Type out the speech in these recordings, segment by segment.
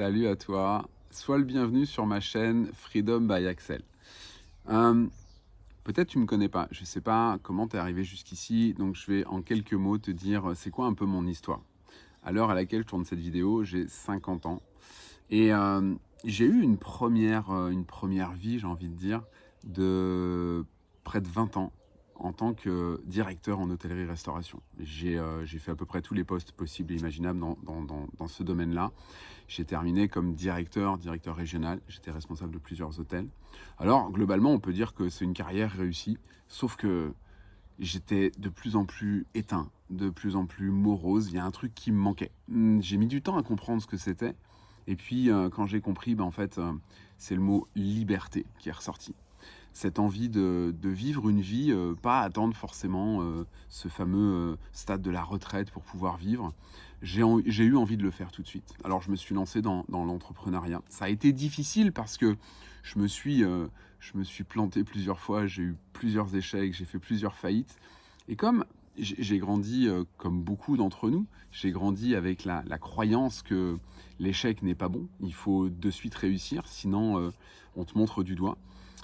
Salut à toi. Sois le bienvenu sur ma chaîne Freedom by Axel. Euh, peut-être tu ne me connais pas. Je ne sais pas comment tu es arrivé jusqu'ici. Donc je vais en quelques mots te dire c'est quoi un peu mon histoire. À l'heure à laquelle je tourne cette vidéo, j'ai 50 ans. Et euh, j'ai eu une première, euh, une première vie, j'ai envie de dire, de près de 20 ans en tant que directeur en hôtellerie-restauration. Euh, j'ai fait à peu près tous les postes possibles et imaginables dans, ce domaine-là. J'ai terminé comme directeur, directeur régional. J'étais responsable de plusieurs hôtels. Alors, globalement, on peut dire que c'est une carrière réussie, sauf que j'étais de plus en plus éteint, de plus en plus morose. Il y a un truc qui me manquait. Hmm, j'ai mis du temps à comprendre ce que c'était. Et puis, euh, quand j'ai compris, ben, en fait, euh, c'est le mot liberté qui est ressorti cette envie de, vivre une vie, euh, pas attendre forcément euh, ce fameux euh, stade de la retraite pour pouvoir vivre. J'ai eu envie de le faire tout de suite. Alors je me suis lancé dans, l'entrepreneuriat. Ça a été difficile parce que je me suis, je me suis planté plusieurs fois, j'ai eu plusieurs échecs, j'ai fait plusieurs faillites. Et comme j'ai grandi, comme beaucoup d'entre nous, j'ai grandi avec la, croyance que l'échec n'est pas bon, il faut de suite réussir, sinon on te montre du doigt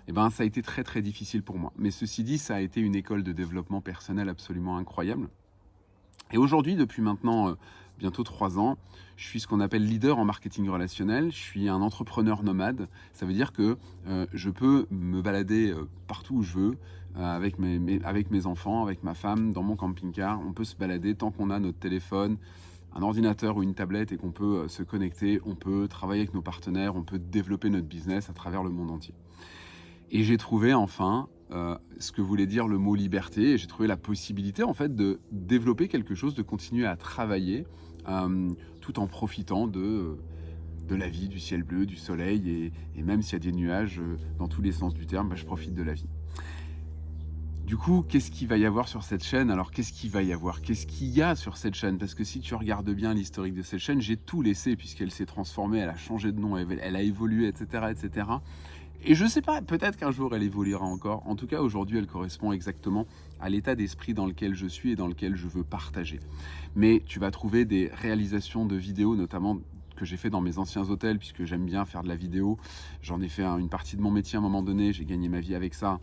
eh ben, ça a été très très difficile pour moi. Mais ceci dit, ça a été une école de développement personnel absolument incroyable. Et aujourd'hui, depuis maintenant euh, bientôt trois ans, je suis ce qu'on appelle leader en marketing relationnel. Je suis un entrepreneur nomade. Ça veut dire que euh, je peux me balader euh, partout où je veux, avec, mes, avec mes enfants, avec ma femme, dans mon camping-car. On peut se balader tant qu'on a notre téléphone, un ordinateur ou une tablette et qu'on peut se connecter. On peut travailler avec nos partenaires, on peut développer notre business à travers le monde entier. Et j'ai trouvé enfin euh, ce que voulait dire le mot liberté, et j'ai trouvé la possibilité en fait de développer quelque chose, de continuer à travailler euh, tout en profitant de, de la vie, du ciel bleu, du soleil, et, même s'il y a des nuages euh, dans tous les sens du terme, bah, je profite de la vie. Du coup, qu'est-ce qu'il va y avoir sur cette chaîne? Alors, qu'est-ce qu'il va y avoir? Qu'est-ce qu'il y a sur cette chaîne? Parce que si tu regardes bien l'historique de cette chaîne, j'ai tout laissé puisqu'elle s'est transformée, elle a changé de nom, elle a évolué, etc. etc. Et je sais pas, peut-être qu'un jour elle évoluera encore. En tout cas, aujourd'hui, elle correspond exactement à l'état d'esprit dans lequel je suis et dans lequel je veux partager. Mais tu vas trouver des réalisations de vidéos, notamment que j'ai fait dans mes anciens hôtels, puisque j'aime bien faire de la vidéo. J'en ai fait une partie de mon métier à un moment donné, j'ai gagné ma vie avec ça.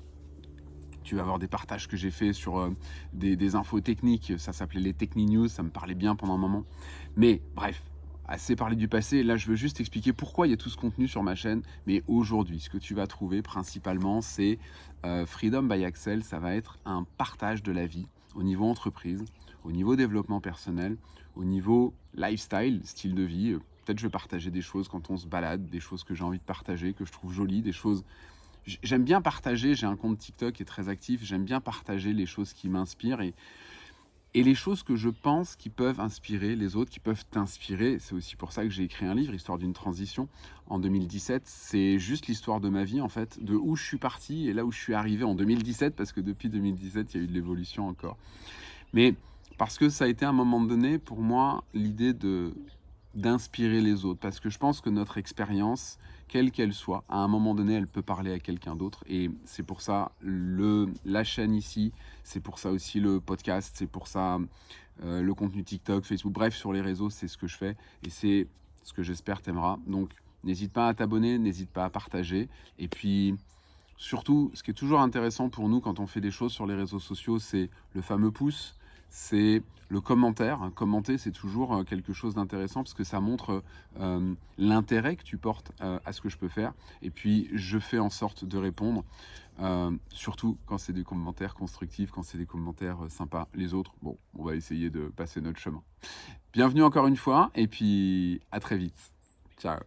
Tu vas avoir des partages que j'ai fait sur euh, des, des infos techniques, ça s'appelait les Techni News, ça me parlait bien pendant un moment. Mais bref, assez parlé du passé. Là, je veux juste expliquer pourquoi il y a tout ce contenu sur ma chaîne. Mais aujourd'hui, ce que tu vas trouver principalement, c'est euh, Freedom by Axel. Ça va être un partage de la vie au niveau entreprise, au niveau développement personnel, au niveau lifestyle, style de vie. Peut-être je vais partager des choses quand on se balade, des choses que j'ai envie de partager, que je trouve jolies, des choses... J'aime bien partager, j'ai un compte TikTok qui est très actif, j'aime bien partager les choses qui m'inspirent et et les choses que je pense qui peuvent inspirer les autres, qui peuvent t'inspirer. C'est aussi pour ça que j'ai écrit un livre, Histoire d'une transition, en 2017. C'est juste l'histoire de ma vie, en fait, de où je suis parti et là où je suis arrivé en 2017, parce que depuis 2017, il y a eu de l'évolution encore. Mais parce que ça a été à un moment donné, pour moi, l'idée de d'inspirer les autres, parce que je pense que notre expérience, quelle qu'elle soit, à un moment donné, elle peut parler à quelqu'un d'autre. Et c'est pour ça le, la chaîne ici, c'est pour ça aussi le podcast, c'est pour ça euh, le contenu TikTok, Facebook, bref, sur les réseaux, c'est ce que je fais. Et c'est ce que j'espère t'aimera. Donc, n'hésite pas à t'abonner, n'hésite pas à partager. Et puis, surtout, ce qui est toujours intéressant pour nous quand on fait des choses sur les réseaux sociaux, c'est le fameux pouce c'est le commentaire. Commenter, c'est toujours euh, quelque chose d'intéressant parce que ça montre euh, l'intérêt que tu portes euh, à ce que je peux faire. Et puis, je fais en sorte de répondre, surtout quand c'est des commentaires constructifs, quand c'est des commentaires sympas. Les autres, bon, on va essayer de passer notre chemin. Bienvenue encore une fois et puis à très vite. Ciao